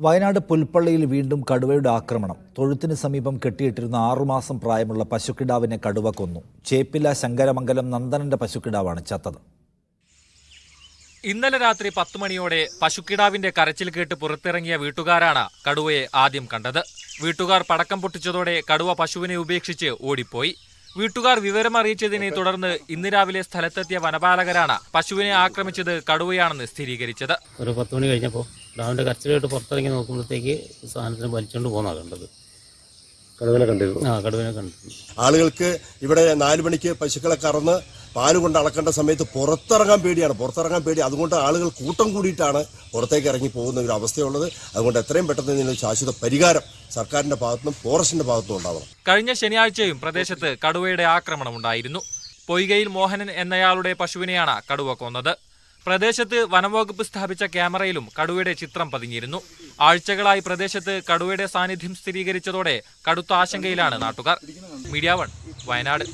വയനാട് പുൽപ്പള്ളിയിൽ വീണ്ടും കടുവയുടെ ആക്രമണം. തൊഴുത്തിന് സമീപം കെട്ടിയിട്ടിരുന്ന ആറുമാസം പ്രായമുള്ള പശുക്കിടാവിനെ കടുവ കൊന്നു. ചേപ്പില ശങ്കരമംഗലം നന്ദനന്റെ പശുക്കിടാവാണ് ചത്തത്. ഇന്നലെ രാത്രി പത്ത് മണിയോടെ പശുക്കിടാവിന്റെ കരച്ചിൽ കേട്ട് പുറത്തിറങ്ങിയ വീട്ടുകാരാണ് കടുവയെ ആദ്യം കണ്ടത്. വീട്ടുകാർ പടക്കം പൊട്ടിച്ചതോടെ കടുവ പശുവിനെ ഉപേക്ഷിച്ച് ഓടിപ്പോയി. വീട്ടുകാർ വിവരം അറിയിച്ചതിനെ തുടർന്ന് ഇന്ന് രാവിലെ സ്ഥലത്തെത്തിയ വനപാലകരാണ് പശുവിനെ ആക്രമിച്ചത് കടുവയാണെന്ന് സ്ഥിരീകരിച്ചത്. ഒരു പത്ത് മണി കഴിഞ്ഞപ്പോൾ ഡാമിന്റെ കരച്ചിലായിട്ട് പുറത്തിറങ്ങി നോക്കുമ്പോഴത്തേക്ക് സാധനത്തിന് വലിച്ചുകൊണ്ട് പോകുന്നതാണ് കണ്ടത്. കടുവനെ കണ്ടിരുന്നു ആ കടുവനെ കണ്ടിരുന്നു ആളുകൾക്ക് ഇവിടെ നാല് മണിക്ക് പശുക്കളെ കറന്ന് പാൽ കൊണ്ട് അളക്കേണ്ട സമയത്ത് പുറത്തിറങ്ങാൻ പേടിയാണ്. പുറത്തിറങ്ങാൻ പേടി. അതുകൊണ്ട് ആളുകൾ കൂട്ടം കൂടിയിട്ടാണ് പുറത്തേക്ക് ഇറങ്ങി പോകുന്ന ഒരു അവസ്ഥയുള്ളത്. അതുകൊണ്ട് എത്രയും പെട്ടെന്ന് ഇതിന് ശാശ്വത പരിഹാരം സർക്കാരിന്റെ ഭാഗത്തുനിന്നും ഫോറസ്റ്റിന്റെ ഭാഗത്തുനിന്നും ഉണ്ടാവണം. കഴിഞ്ഞ ശനിയാഴ്ചയും പ്രദേശത്ത് കടുവയുടെ ആക്രമണം ഉണ്ടായിരുന്നു. പൊയ്കയിൽ മോഹനൻ എന്നയാളുടെ പശുവിനെയാണ് കടുവ കൊന്നത്. പ്രദേശത്ത് വനംവകുപ്പ് സ്ഥാപിച്ച ക്യാമറയിലും കടുവയുടെ ചിത്രം പതിഞ്ഞിരുന്നു. ആഴ്ചകളായി പ്രദേശത്ത് കടുവയുടെ സാന്നിധ്യം സ്ഥിരീകരിച്ചതോടെ കടുത്ത ആശങ്കയിലാണ് നാട്ടുകാർ. Media one Wayanad.